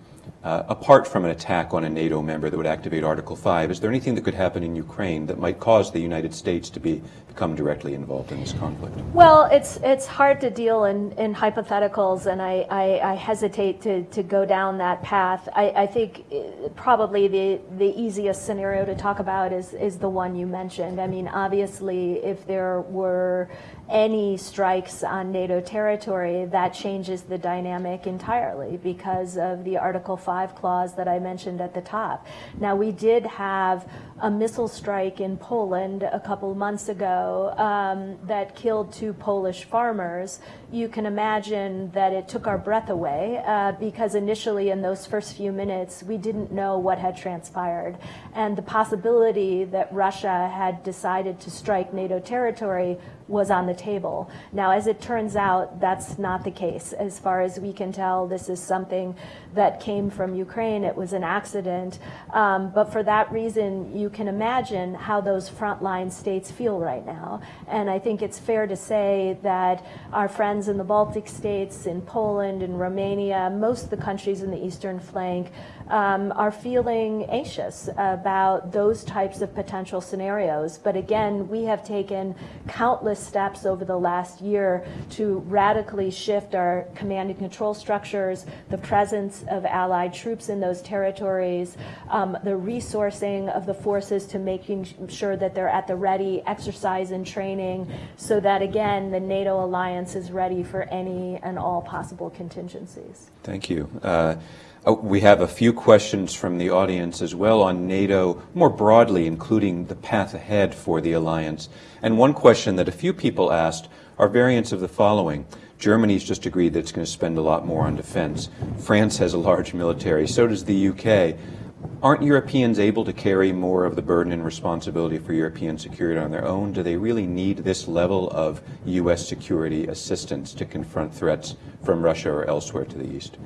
Uh, apart from an attack on a NATO member that would activate Article 5, is there anything that could happen in Ukraine that might cause the United States to be, become directly involved in this conflict? Well, it's it's hard to deal in, in hypotheticals, and I, I, I hesitate to, to go down that path. I, I think uh, probably the, the easiest scenario to talk about is, is the one you mentioned. I mean, obviously, if there were any strikes on NATO territory, that changes the dynamic entirely because of the Article 5 clause that I mentioned at the top. Now, we did have a missile strike in Poland a couple months ago um, that killed two Polish farmers. You can imagine that it took our breath away uh, because initially, in those first few minutes, we didn't know what had transpired. And the possibility that Russia had decided to strike NATO territory was on the table. Now, as it turns out, that's not the case. As far as we can tell, this is something that came from Ukraine. It was an accident. Um, but for that reason, you can imagine how those frontline states feel right now. And I think it's fair to say that our friends in the Baltic states, in Poland, in Romania, most of the countries in the eastern flank, um, are feeling anxious about those types of potential scenarios. But again, we have taken countless steps over the last year to radically shift our command and control structures, the presence of allied troops in those territories, um, the resourcing of the forces to making sure that they're at the ready, exercise and training, so that again, the NATO alliance is ready for any and all possible contingencies. Thank you. Uh, Oh, we have a few questions from the audience as well on NATO more broadly, including the path ahead for the alliance. And one question that a few people asked are variants of the following. Germany's just agreed that it's going to spend a lot more on defense. France has a large military. So does the UK. Aren't Europeans able to carry more of the burden and responsibility for European security on their own? Do they really need this level of U.S. security assistance to confront threats from Russia or elsewhere to the east?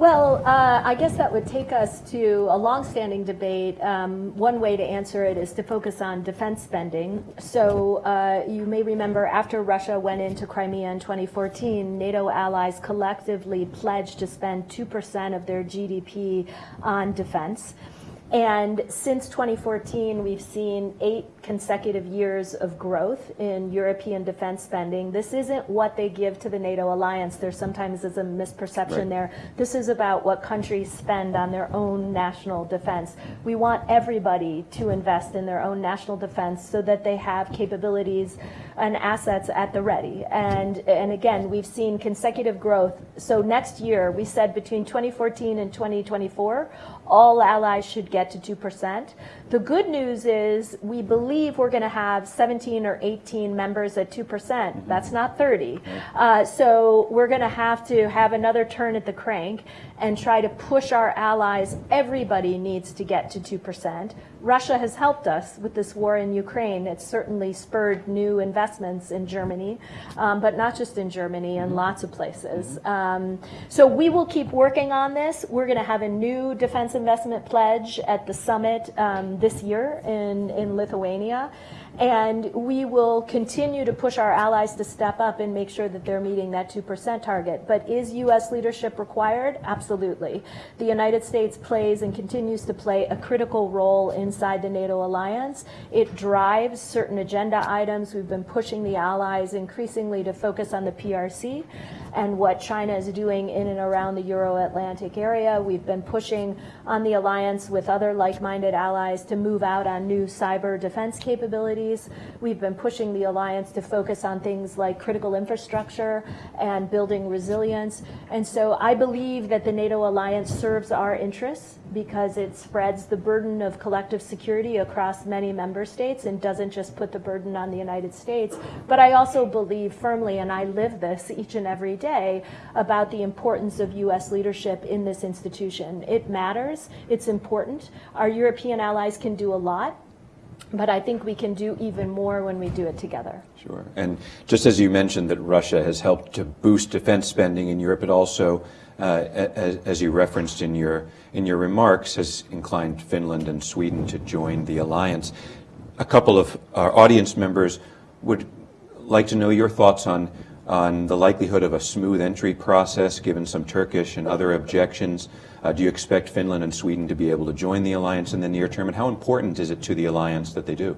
Well, uh, I guess that would take us to a longstanding debate. Um, one way to answer it is to focus on defense spending. So uh, you may remember after Russia went into Crimea in 2014, NATO allies collectively pledged to spend 2% of their GDP on defense. And since 2014, we've seen eight consecutive years of growth in European defense spending. This isn't what they give to the NATO alliance. There sometimes is a misperception right. there. This is about what countries spend on their own national defense. We want everybody to invest in their own national defense so that they have capabilities and assets at the ready. And, and again, we've seen consecutive growth. So next year, we said between 2014 and 2024, all allies should get to 2%. The good news is we believe we're going to have 17 or 18 members at 2%. Mm-hmm. That's not 30. Uh, so we're going to have to have another turn at the crank and try to push our allies. Everybody needs to get to 2%. Russia has helped us with this war in Ukraine. It's certainly spurred new investments in Germany, um, but not just in Germany, in lots of places. Um, so we will keep working on this. We're going to have a new defense investment pledge at the summit um, this year in, in Lithuania. And we will continue to push our allies to step up and make sure that they're meeting that 2% target. But is U.S. leadership required? Absolutely. The United States plays and continues to play a critical role inside the NATO alliance. It drives certain agenda items. We've been pushing the allies increasingly to focus on the PRC and what China is doing in and around the Euro-Atlantic area. We've been pushing on the alliance with other like-minded allies to move out on new cyber defense capabilities. We've been pushing the alliance to focus on things like critical infrastructure and building resilience. And so I believe that the NATO alliance serves our interests because it spreads the burden of collective security across many member states and doesn't just put the burden on the United States. But I also believe firmly, and I live this each and every day, about the importance of U.S. leadership in this institution. It matters. It's important. Our European allies can do a lot. But I think we can do even more when we do it together. Sure. And just as you mentioned that Russia has helped to boost defense spending in Europe, it also, uh, as, as, you referenced in your, in your remarks, has inclined Finland and Sweden to join the alliance. A couple of our audience members would like to know your thoughts on, on the likelihood of a smooth entry process, given some Turkish and other objections. Uh, do you expect Finland and Sweden to be able to join the alliance in the near term? And how important is it to the alliance that they do?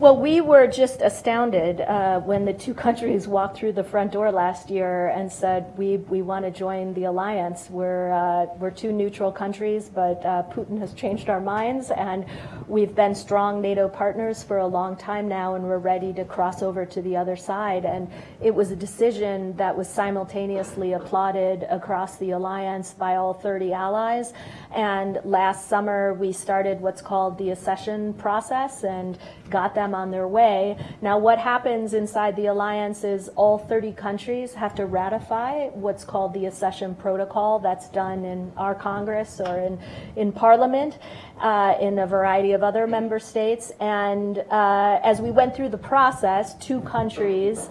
Well, we were just astounded uh, when the two <laughs> countries walked through the front door last year and said, we, we want to join the alliance. We're, uh, we're two neutral countries, but uh, Putin has changed our minds, and we've been strong NATO partners for a long time now, and we're ready to cross over to the other side. And it was a decision that was simultaneously applauded across the alliance by all 30 allies. And last summer, we started what's called the accession process and got them on their way. Now, what happens inside the alliance is all 30 countries have to ratify what's called the accession protocol. That's done in our Congress or in, in Parliament, uh, in a variety of other member states. And uh, as we went through the process, two countries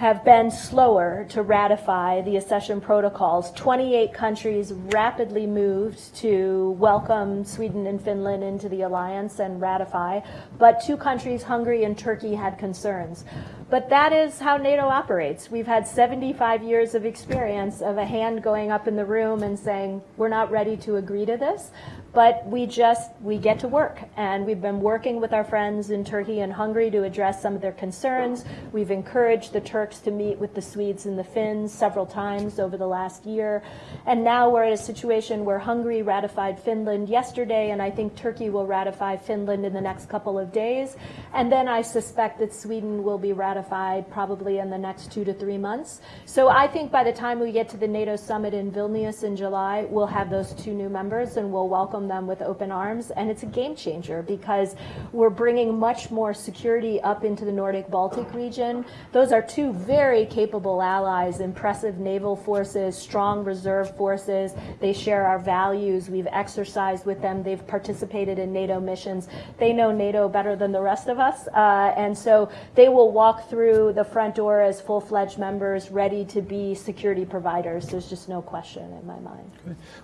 have been slower to ratify the accession protocols. 28 countries rapidly moved to welcome Sweden and Finland into the alliance and ratify, but two countries, Hungary and Turkey, had concerns. But that is how NATO operates. We've had 75 years of experience of a hand going up in the room and saying, we're not ready to agree to this but we just we get to work. And we've been working with our friends in Turkey and Hungary to address some of their concerns. We've encouraged the Turks to meet with the Swedes and the Finns several times over the last year. And now we're in a situation where Hungary ratified Finland yesterday and I think Turkey will ratify Finland in the next couple of days. And then I suspect that Sweden will be ratified probably in the next 2 to 3 months. So I think by the time we get to the NATO summit in Vilnius in July we'll have those two new members and we'll welcome welcome them with open arms. And it's a game changer because we're bringing much more security up into the Nordic Baltic region. Those are two very capable allies, impressive naval forces, strong reserve forces. They share our values. We've exercised with them. They've participated in NATO missions. They know NATO better than the rest of us. Uh, and so they will walk through the front door as full-fledged members ready to be security providers. There's just no question in my mind.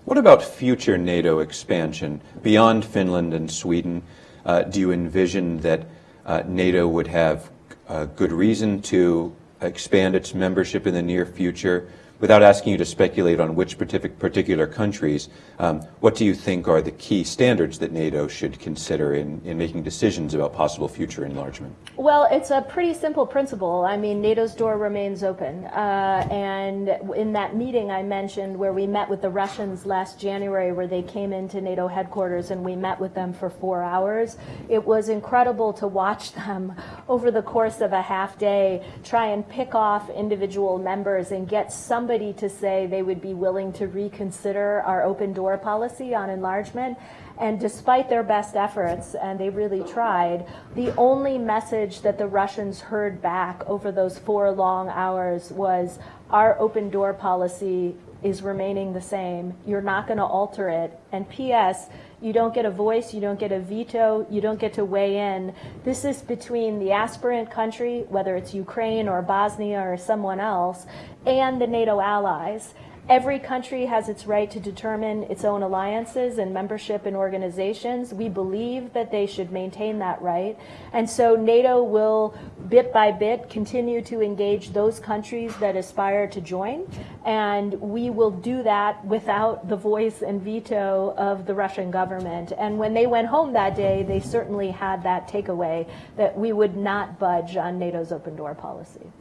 What about future NATO expansion? Expansion beyond Finland and Sweden? Uh, do you envision that uh, NATO would have uh, good reason to expand its membership in the near future? Without asking you to speculate on which particular countries, um, what do you think are the key standards that NATO should consider in, in making decisions about possible future enlargement? Well, it's a pretty simple principle. I mean, NATO's door remains open. Uh, and in that meeting I mentioned where we met with the Russians last January, where they came into NATO headquarters and we met with them for four hours, it was incredible to watch them over the course of a half day try and pick off individual members and get some somebody to say they would be willing to reconsider our open door policy on enlargement. And despite their best efforts, and they really tried, the only message that the Russians heard back over those four long hours was our open door policy is remaining the same. You're not going to alter it. And P.S., you don't get a voice, you don't get a veto, you don't get to weigh in. This is between the aspirant country, whether it's Ukraine or Bosnia or someone else, and the NATO allies. Every country has its right to determine its own alliances and membership in organizations. We believe that they should maintain that right. And so NATO will, bit by bit, continue to engage those countries that aspire to join. And we will do that without the voice and veto of the Russian government. And when they went home that day, they certainly had that takeaway that we would not budge on NATO's open door policy.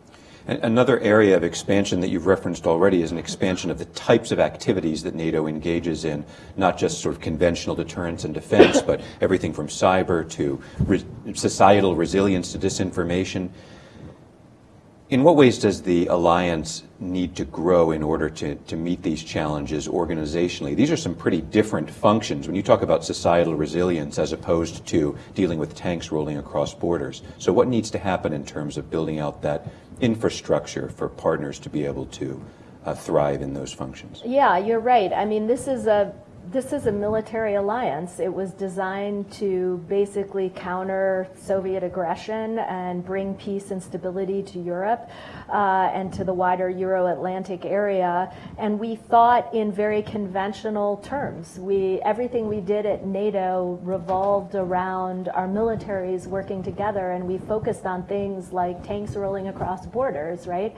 Another area of expansion that you've referenced already is an expansion of the types of activities that NATO engages in, not just sort of conventional deterrence and defense, but everything from cyber to re societal resilience to disinformation. In what ways does the alliance need to grow in order to, to meet these challenges organizationally? These are some pretty different functions when you talk about societal resilience as opposed to dealing with tanks rolling across borders. So, what needs to happen in terms of building out that infrastructure for partners to be able to uh, thrive in those functions? Yeah, you're right. I mean, this is a this is a military alliance. It was designed to basically counter Soviet aggression and bring peace and stability to Europe uh, and to the wider Euro Atlantic area. And we thought in very conventional terms. We, everything we did at NATO revolved around our militaries working together, and we focused on things like tanks rolling across borders, right?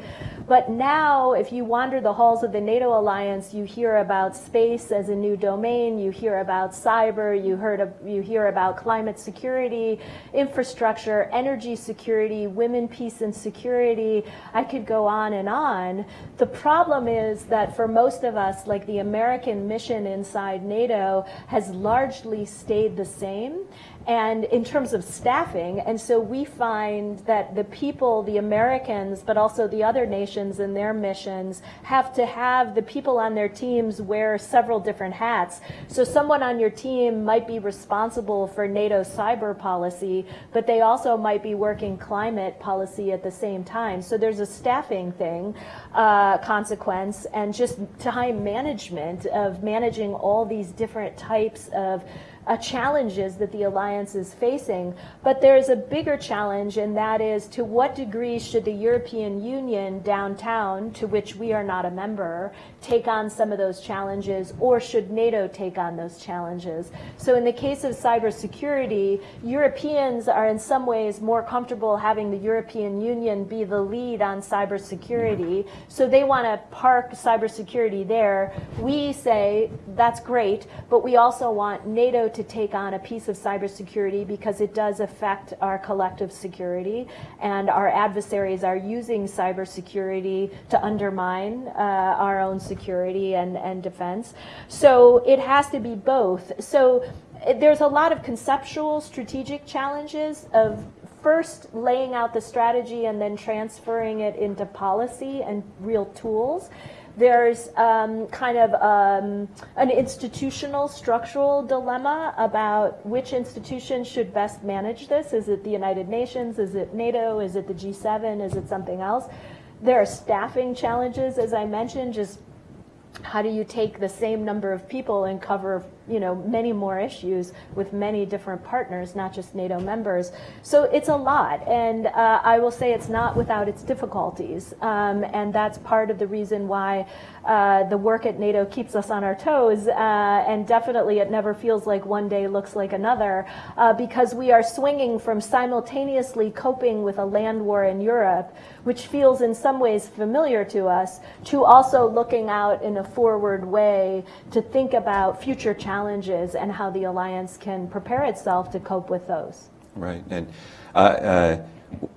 But now, if you wander the halls of the NATO alliance, you hear about space as a new domain, you hear about cyber, you, heard of, you hear about climate security, infrastructure, energy security, women, peace, and security. I could go on and on. The problem is that for most of us, like the American mission inside NATO has largely stayed the same and in terms of staffing. And so we find that the people, the Americans, but also the other nations and their missions have to have the people on their teams wear several different hats. So someone on your team might be responsible for NATO cyber policy, but they also might be working climate policy at the same time. So there's a staffing thing, uh, consequence, and just time management of managing all these different types of uh, challenges that the alliance is facing. But there's a bigger challenge, and that is to what degree should the European Union downtown, to which we are not a member, take on some of those challenges, or should NATO take on those challenges? So in the case of cybersecurity, Europeans are in some ways more comfortable having the European Union be the lead on cybersecurity. So they want to park cybersecurity there. We say that's great, but we also want NATO to take on a piece of cybersecurity because it does affect our collective security, and our adversaries are using cybersecurity to undermine uh, our own security and, and defense. So it has to be both. So there's a lot of conceptual, strategic challenges of first laying out the strategy and then transferring it into policy and real tools. There's um, kind of um, an institutional structural dilemma about which institution should best manage this. Is it the United Nations? Is it NATO? Is it the G7? Is it something else? There are staffing challenges, as I mentioned, just how do you take the same number of people and cover you know many more issues with many different partners not just nato members. So it's a lot and uh, i will say it's not without its difficulties um, and that's part of the reason why uh, the work at nato keeps us on our toes uh, and definitely it never feels like one day looks like another uh, because we are swinging from simultaneously coping with a land war in europe which feels in some ways familiar to us to also looking out in a forward way to think about future challenges and how the alliance can prepare itself to cope with those. Right. And uh, uh,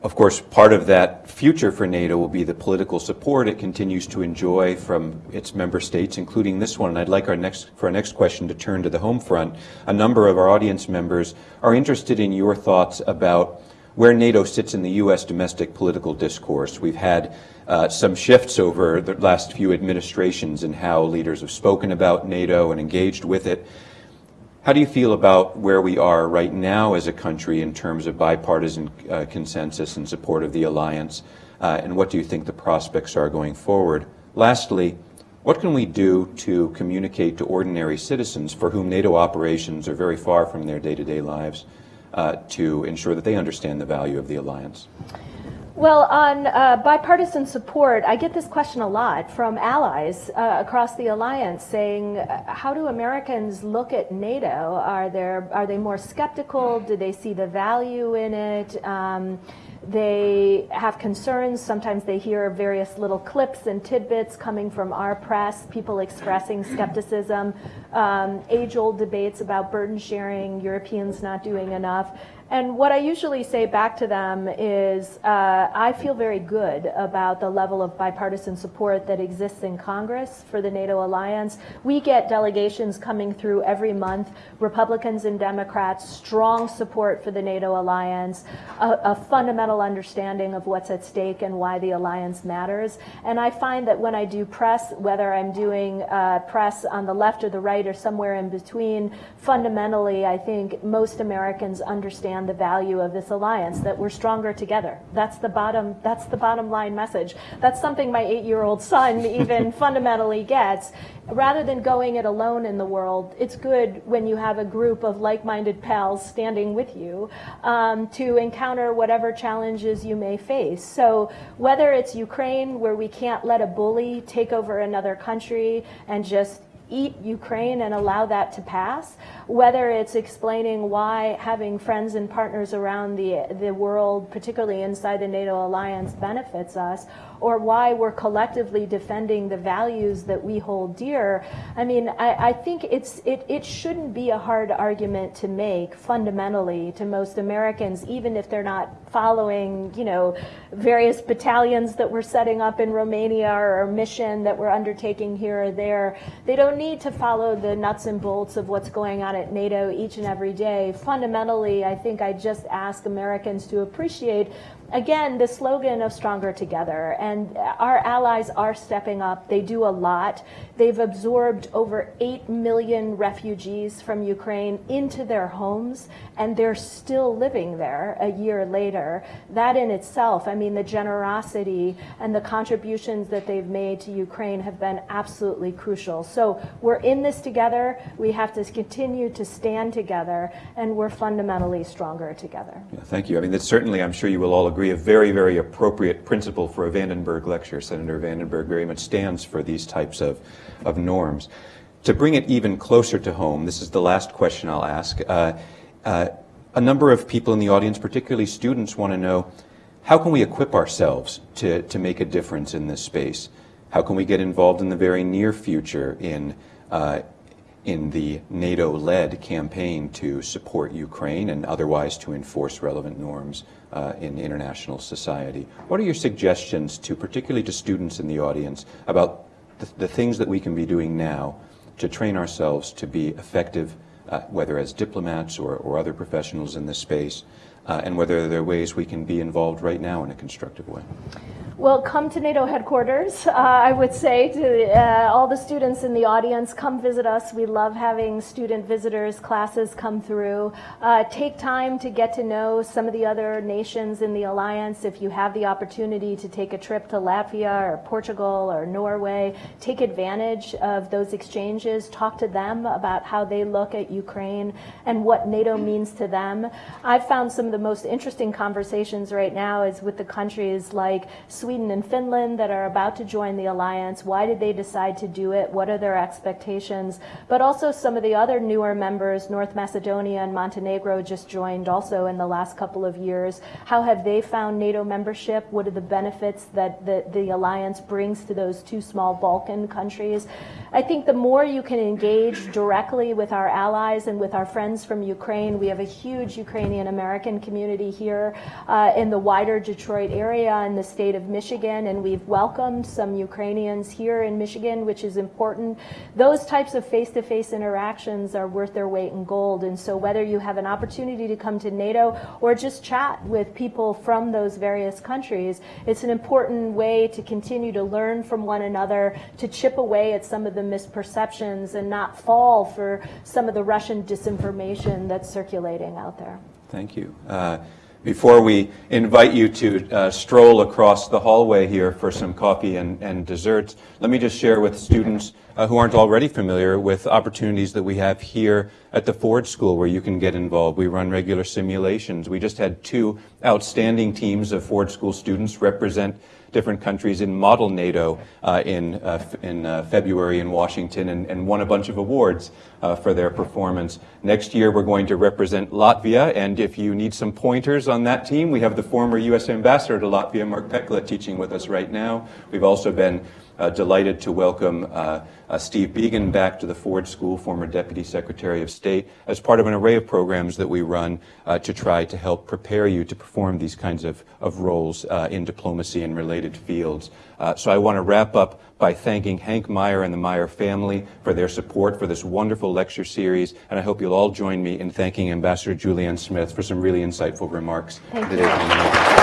of course, part of that future for NATO will be the political support it continues to enjoy from its member states, including this one. And I'd like our next, for our next question to turn to the home front. A number of our audience members are interested in your thoughts about where NATO sits in the U.S. domestic political discourse. We've had uh, some shifts over the last few administrations in how leaders have spoken about NATO and engaged with it. How do you feel about where we are right now as a country in terms of bipartisan uh, consensus and support of the alliance? Uh, and what do you think the prospects are going forward? Lastly, what can we do to communicate to ordinary citizens for whom NATO operations are very far from their day-to-day -day lives uh, to ensure that they understand the value of the alliance? Well, on uh, bipartisan support, I get this question a lot from allies uh, across the alliance saying, uh, how do Americans look at NATO? Are, there, are they more skeptical? Do they see the value in it? Um, they have concerns. Sometimes they hear various little clips and tidbits coming from our press, people expressing skepticism, um, age old debates about burden sharing, Europeans not doing enough. And what I usually say back to them is uh, I feel very good about the level of bipartisan support that exists in Congress for the NATO alliance. We get delegations coming through every month, Republicans and Democrats, strong support for the NATO alliance, a, a fundamental understanding of what's at stake and why the alliance matters. And I find that when I do press, whether I'm doing uh, press on the left or the right or somewhere in between, fundamentally, I think most Americans understand the value of this alliance, that we're stronger together. That's the bottom, that's the bottom line message. That's something my eight-year-old son <laughs> even fundamentally gets. Rather than going it alone in the world, it's good when you have a group of like-minded pals standing with you um, to encounter whatever challenges you may face. So whether it's Ukraine, where we can't let a bully take over another country and just eat Ukraine and allow that to pass, whether it's explaining why having friends and partners around the, the world, particularly inside the NATO alliance, benefits us, or why we're collectively defending the values that we hold dear. I mean, I, I think it's, it, it shouldn't be a hard argument to make fundamentally to most Americans, even if they're not following, you know, various battalions that we're setting up in Romania or a mission that we're undertaking here or there. They don't need to follow the nuts and bolts of what's going on at NATO each and every day. Fundamentally, I think I just ask Americans to appreciate again, the slogan of Stronger Together. And our allies are stepping up. They do a lot. They've absorbed over 8 million refugees from Ukraine into their homes, and they're still living there a year later. That in itself, I mean, the generosity and the contributions that they've made to Ukraine have been absolutely crucial. So we're in this together. We have to continue to stand together, and we're fundamentally stronger together. Yeah, thank you. I mean, that's certainly, I'm sure you will all agree, a very, very appropriate principle for a Vandenberg lecture. Senator Vandenberg very much stands for these types of of norms. To bring it even closer to home, this is the last question I'll ask. Uh, uh, a number of people in the audience, particularly students, want to know how can we equip ourselves to, to make a difference in this space? How can we get involved in the very near future in, uh, in the NATO-led campaign to support Ukraine and otherwise to enforce relevant norms uh, in international society? What are your suggestions to, particularly to students in the audience, about the, the things that we can be doing now to train ourselves to be effective, uh, whether as diplomats or, or other professionals in this space, uh, and whether there are ways we can be involved right now in a constructive way. Well, come to NATO headquarters. Uh, I would say to uh, all the students in the audience, come visit us. We love having student visitors, classes come through. Uh, take time to get to know some of the other nations in the alliance. If you have the opportunity to take a trip to Latvia or Portugal or Norway, take advantage of those exchanges. Talk to them about how they look at Ukraine and what NATO means to them. I've found some of the most interesting conversations right now is with the countries like Sweden and Finland that are about to join the alliance. Why did they decide to do it? What are their expectations? But also some of the other newer members, North Macedonia and Montenegro just joined also in the last couple of years. How have they found NATO membership? What are the benefits that the, the alliance brings to those two small Balkan countries? I think the more you can engage directly with our allies and with our friends from Ukraine, we have a huge Ukrainian American community here uh, in the wider Detroit area in the state of Michigan, and we've welcomed some Ukrainians here in Michigan, which is important. Those types of face-to-face interactions are worth their weight in gold, and so whether you have an opportunity to come to NATO or just chat with people from those various countries, it's an important way to continue to learn from one another, to chip away at some of the misperceptions and not fall for some of the Russian disinformation that's circulating out there. Thank you. Uh, Before we invite you to uh, stroll across the hallway here for some coffee and, and desserts, let me just share with students uh, who aren't already familiar with opportunities that we have here at the Ford School where you can get involved. We run regular simulations. We just had two outstanding teams of Ford School students represent different countries in Model NATO uh, in, uh, in uh, February in Washington and, and won a bunch of awards for their performance. Next year, we're going to represent Latvia, and if you need some pointers on that team, we have the former U.S. Ambassador to Latvia, Mark Pekala, teaching with us right now. We've also been uh, delighted to welcome uh, uh, Steve Biegun back to the Ford School, former Deputy Secretary of State, as part of an array of programs that we run uh, to try to help prepare you to perform these kinds of, of roles uh, in diplomacy and related fields. Uh, so I want to wrap up by thanking Hank Meijer and the Meijer family for their support for this wonderful lecture series, and I hope you'll all join me in thanking Ambassador Julianne Smith for some really insightful remarks Thank today.